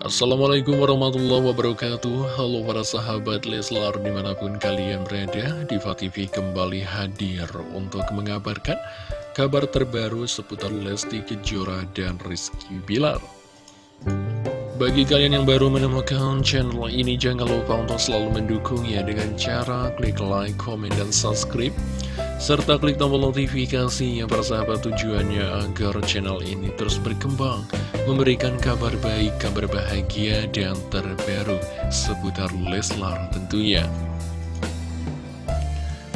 Assalamualaikum warahmatullahi wabarakatuh. Halo para sahabat Leslar di mana pun kalian berada Diva TV kembali hadir untuk mengabarkan kabar terbaru seputar Lesti Kejora dan Rizky Bilar. Bagi kalian yang baru menemukan channel ini jangan lupa untuk selalu mendukungnya dengan cara klik like, komen, dan subscribe serta klik tombol notifikasi yang persahabat tujuannya agar channel ini terus berkembang, memberikan kabar baik, kabar bahagia, dan terbaru seputar Leslar tentunya.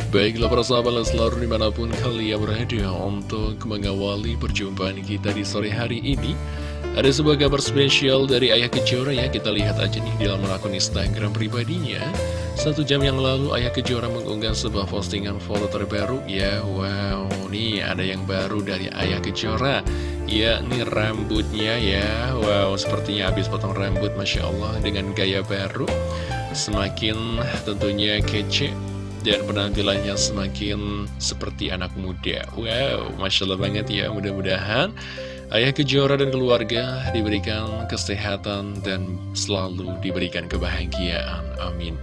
Baiklah para sahabat Leslar di mana pun kalian berada untuk mengawali perjumpaan kita di sore hari ini ada sebuah kabar spesial dari Ayah Kejora ya, kita lihat aja nih di dalam akun Instagram pribadinya. Satu jam yang lalu Ayah Kejora mengunggah sebuah postingan foto terbaru ya, wow, nih ada yang baru dari Ayah Kejora. Ya, nih rambutnya ya, wow, sepertinya habis potong rambut, Masya Allah, dengan gaya baru. Semakin tentunya kece dan penampilannya semakin seperti anak muda. Wow, Masya Allah banget ya, mudah-mudahan Ayah Kejora dan keluarga diberikan kesehatan dan selalu diberikan kebahagiaan. Amin.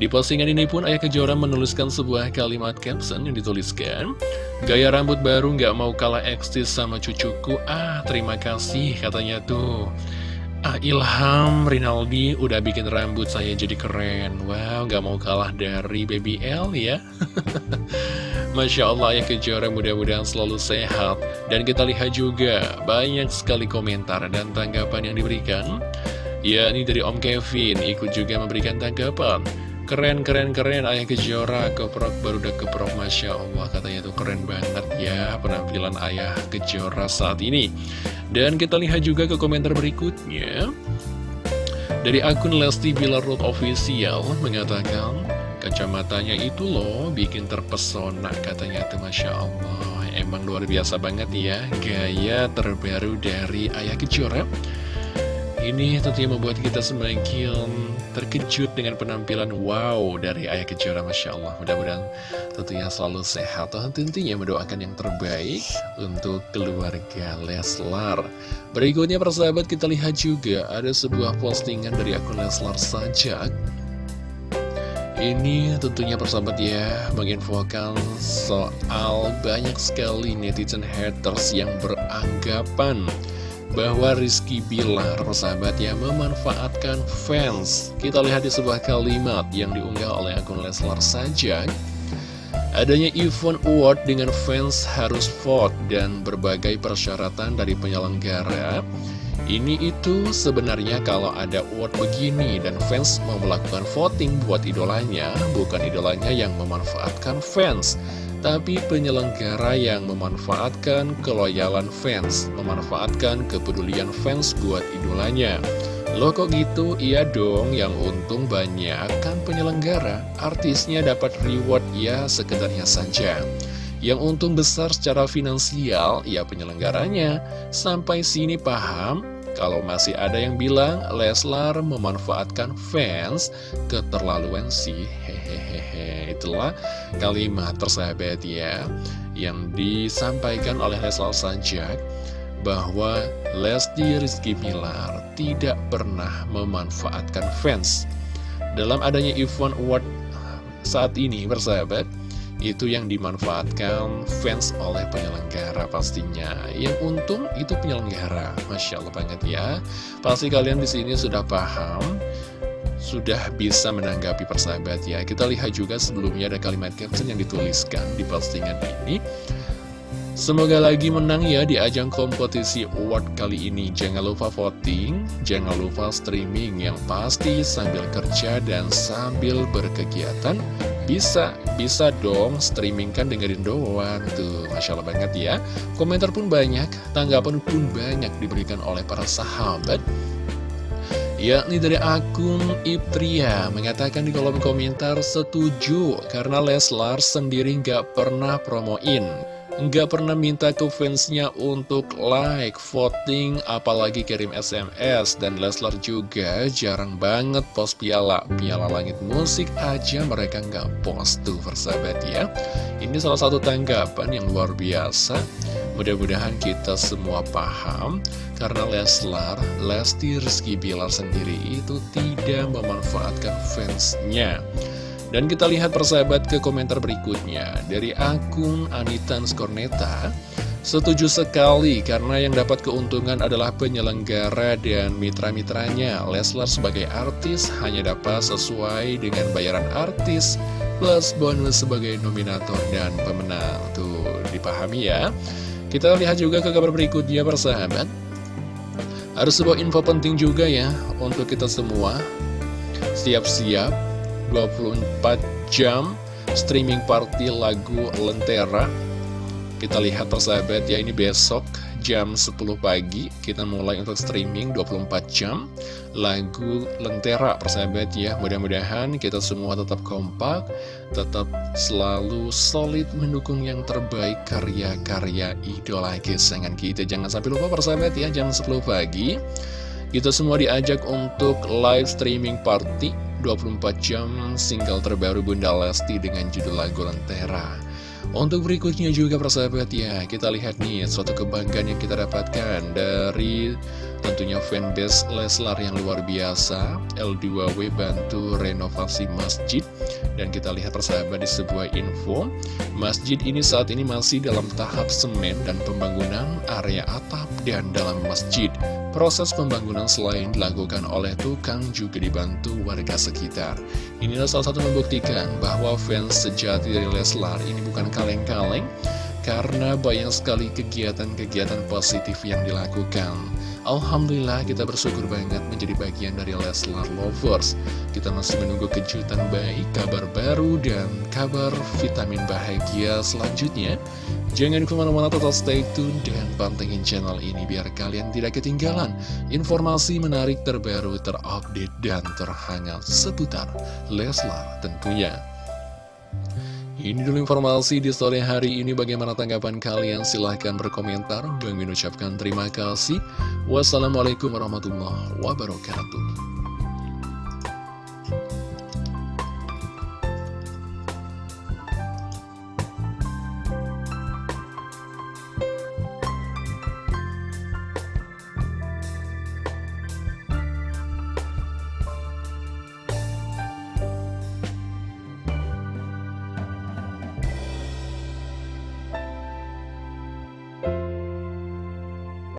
Di postingan ini pun Ayah Kejora menuliskan sebuah kalimat caption yang dituliskan Gaya rambut baru nggak mau kalah eksis sama cucuku Ah terima kasih katanya tuh Ah, Ilham Rinaldi udah bikin rambut saya jadi keren Wow, gak mau kalah dari Baby L ya Masya Allah ya kejora mudah-mudahan selalu sehat. Dan kita lihat juga banyak sekali komentar dan tanggapan yang diberikan. Ya, ini dari Om Kevin ikut juga memberikan tanggapan. Keren, keren, keren Ayah Kejora keprok baru udah keprok Masya Allah katanya itu keren banget ya penampilan Ayah Kejora saat ini. Dan kita lihat juga ke komentar berikutnya. Dari akun Lesti Bilar Road Official mengatakan Kacamatanya itu loh bikin terpesona katanya itu Masya Allah. Emang luar biasa banget ya gaya terbaru dari Ayah Kejora ini tentunya membuat kita semakin terkejut dengan penampilan wow dari Ayah Kejora Masya Allah. Mudah-mudahan tentunya selalu sehat. Tentunya mendoakan yang terbaik untuk keluarga Leslar. Berikutnya persahabat kita lihat juga ada sebuah postingan dari akun Leslar Sajak ini tentunya persahabat ya menginfokan soal banyak sekali netizen haters yang beranggapan bahwa Rizky Bilar persahabat ya memanfaatkan fans. Kita lihat di sebuah kalimat yang diunggah oleh akun Leslar saja. Adanya event award dengan fans harus vote dan berbagai persyaratan dari penyelenggara ini itu sebenarnya kalau ada award begini dan fans mau melakukan voting buat idolanya bukan idolanya yang memanfaatkan fans tapi penyelenggara yang memanfaatkan keloyalan fans, memanfaatkan kepedulian fans buat idolanya. Loh kok gitu? Iya dong, yang untung banyak kan penyelenggara, artisnya dapat reward ya sekedarnya saja. Yang untung besar secara finansial, ya penyelenggaranya. Sampai sini paham? Kalau masih ada yang bilang Leslar memanfaatkan fans, keterlaluan sih, hehehe. Itulah kalimat tersahabat ya, yang disampaikan oleh Leslar Sajak, bahwa Lesti Rizky Pilar tidak pernah memanfaatkan fans. Dalam adanya event award saat ini, bersahabat, itu yang dimanfaatkan fans oleh penyelenggara pastinya. Yang untung itu penyelenggara, masya Allah banget ya. Pasti kalian di sini sudah paham, sudah bisa menanggapi persahabat ya. Kita lihat juga sebelumnya ada kalimat caption yang dituliskan di postingan ini. Semoga lagi menang ya di ajang kompetisi award kali ini Jangan lupa voting, jangan lupa streaming Yang pasti sambil kerja dan sambil berkegiatan Bisa, bisa dong streaming kan dengerin doang Tuh, Masya Allah banget ya. Komentar pun banyak, tanggapan pun banyak diberikan oleh para sahabat. Yakni dari akun Iptria mengatakan di kolom komentar setuju karena Leslar sendiri nggak pernah promoin nggak pernah minta ke fansnya untuk like, voting, apalagi kirim SMS. Dan Leslar juga jarang banget post piala. Piala langit musik aja mereka nggak post tuh persahabat ya. Ini salah satu tanggapan yang luar biasa. Mudah-mudahan kita semua paham karena Leslar, Lesti Rizky Bilar sendiri itu tidak memanfaatkan fansnya. Dan kita lihat persahabat ke komentar berikutnya. Dari akun Anitan Skorneta Setuju sekali karena yang dapat keuntungan adalah penyelenggara dan mitra-mitranya. Leslar sebagai artis hanya dapat sesuai dengan bayaran artis Plus bonus sebagai nominator dan pemenang. Tuh dipahami ya. Kita lihat juga ke kabar berikutnya persahabat. Ada sebuah info penting juga ya untuk kita semua. Siap-siap 24 jam streaming party lagu Lentera. Kita lihat persahabat ya ini besok jam 10 pagi kita mulai untuk streaming 24 jam lagu Lentera persahabat ya. Mudah-mudahan kita semua tetap kompak tetap selalu solid mendukung yang terbaik karya-karya idola kesayangan kita. Jangan sampai lupa persahabat ya jam 10 pagi kita semua diajak untuk live streaming party 24 jam single terbaru Bunda Lesti dengan judul lagu Lentera. Untuk berikutnya juga persahabat ya, kita lihat nih suatu kebanggaan yang kita dapatkan dari tentunya fanbase Leslar yang luar biasa. L2W bantu renovasi masjid. Dan kita lihat persahabat di sebuah info, masjid ini saat ini masih dalam tahap semen dan pembangunan area atap dan dalam masjid. Proses pembangunan selain dilakukan oleh tukang juga dibantu warga sekitar. Inilah salah satu membuktikan bahwa fans sejati dari Leslar ini bukan kaleng-kaleng karena banyak sekali kegiatan-kegiatan positif yang dilakukan. Alhamdulillah kita bersyukur banget menjadi bagian dari Leslar Lovers. Kita masih menunggu kejutan baik, kabar baru, dan kabar vitamin bahagia selanjutnya. Jangan ke mana-mana total stay tune dan pantengin channel ini biar kalian tidak ketinggalan informasi menarik terbaru, terupdate, dan terhangat seputar Leslar tentunya. Ini dulu informasi di sore hari ini bagaimana tanggapan kalian silahkan berkomentar. Bang ucapkan terima kasih. Wassalamualaikum warahmatullahi wabarakatuh.